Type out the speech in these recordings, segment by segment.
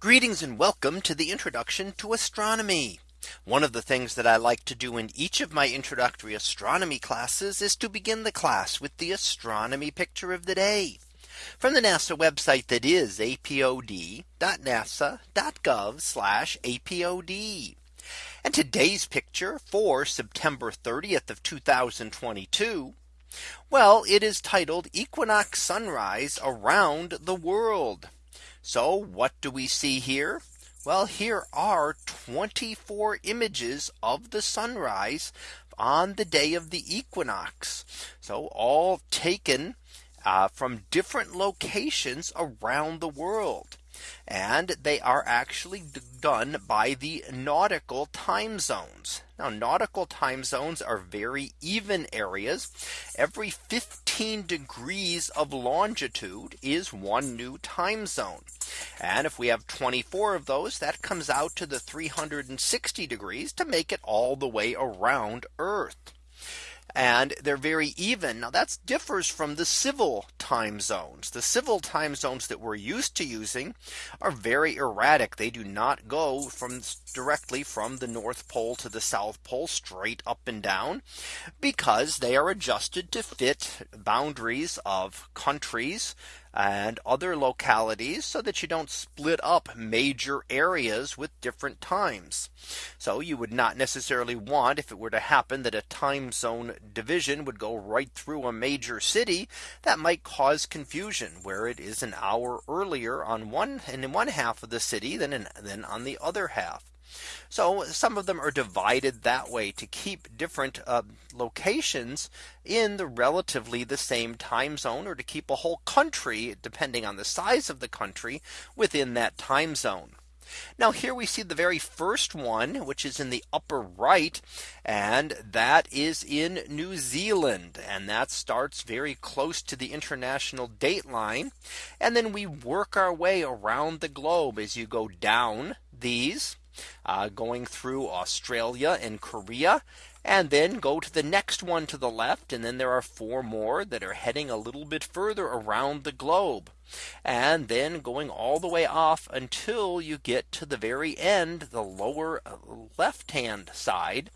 Greetings and welcome to the introduction to astronomy. One of the things that I like to do in each of my introductory astronomy classes is to begin the class with the astronomy picture of the day from the NASA website that is apod.nasa.gov apod. And today's picture for September 30th of 2022. Well, it is titled Equinox Sunrise Around the World. So what do we see here? Well, here are 24 images of the sunrise on the day of the equinox. So all taken uh, from different locations around the world. And they are actually done by the nautical time zones. Now nautical time zones are very even areas. Every 15 degrees of longitude is one new time zone. And if we have 24 of those, that comes out to the 360 degrees to make it all the way around Earth and they're very even. Now that differs from the civil time zones. The civil time zones that we're used to using are very erratic. They do not go from directly from the North Pole to the South Pole straight up and down because they are adjusted to fit boundaries of countries and other localities so that you don't split up major areas with different times. So you would not necessarily want if it were to happen that a time zone division would go right through a major city that might cause confusion where it is an hour earlier on one in one half of the city than in, than on the other half. So some of them are divided that way to keep different uh, locations in the relatively the same time zone or to keep a whole country depending on the size of the country within that time zone. Now here we see the very first one, which is in the upper right. And that is in New Zealand. And that starts very close to the international date line. And then we work our way around the globe as you go down these uh, going through Australia and Korea and then go to the next one to the left. And then there are four more that are heading a little bit further around the globe. And then going all the way off until you get to the very end, the lower uh, left hand side,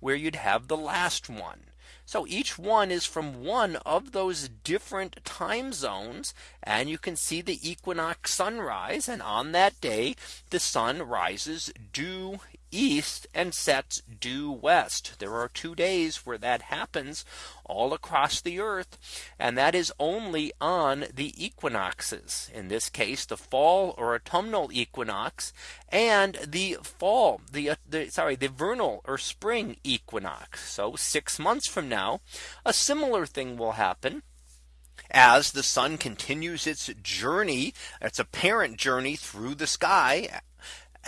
where you'd have the last one. So each one is from one of those different time zones. And you can see the equinox sunrise. And on that day, the sun rises due east and sets due west. There are two days where that happens all across the earth. And that is only on the equinoxes. In this case, the fall or autumnal equinox and the fall, the, uh, the sorry, the vernal or spring equinox. So six months from now, a similar thing will happen as the sun continues its journey, its apparent journey through the sky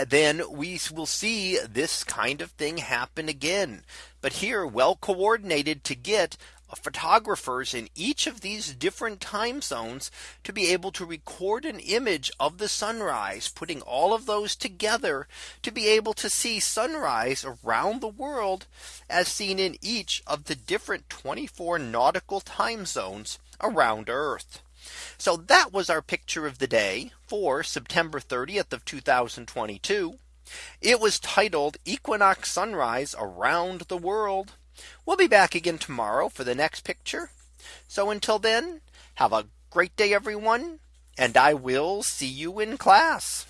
then we will see this kind of thing happen again. But here well coordinated to get uh, photographers in each of these different time zones to be able to record an image of the sunrise, putting all of those together to be able to see sunrise around the world as seen in each of the different 24 nautical time zones around Earth. So that was our picture of the day for September 30th of 2022. It was titled Equinox Sunrise Around the World. We'll be back again tomorrow for the next picture. So until then, have a great day, everyone. And I will see you in class.